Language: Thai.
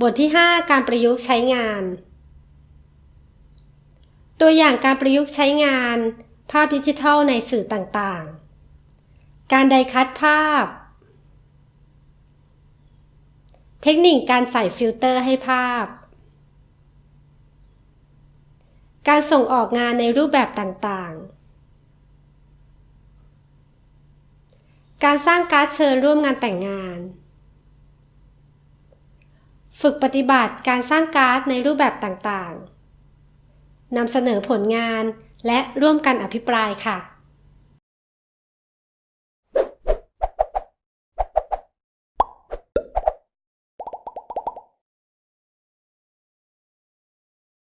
บทที่ 5 การประยุกต์ใช้งาน ตัวอย่างการประยุกต์ใช้งาน ภาพดิจิทัลในสื่อต่างๆ การไดคัดภาพ เทคนิคการใส่ฟิลเตอร์ให้ภาพ การส่งออกงานในรูปแบบต่างๆ การสร้างการ์ดเชิญร่วมงานแต่งงาน ฝึกปฏิบัติการสร้างการ์ดในรูปแบบต่างๆนำเสนอผลงานและร่วมกันอภิปรายค่ะ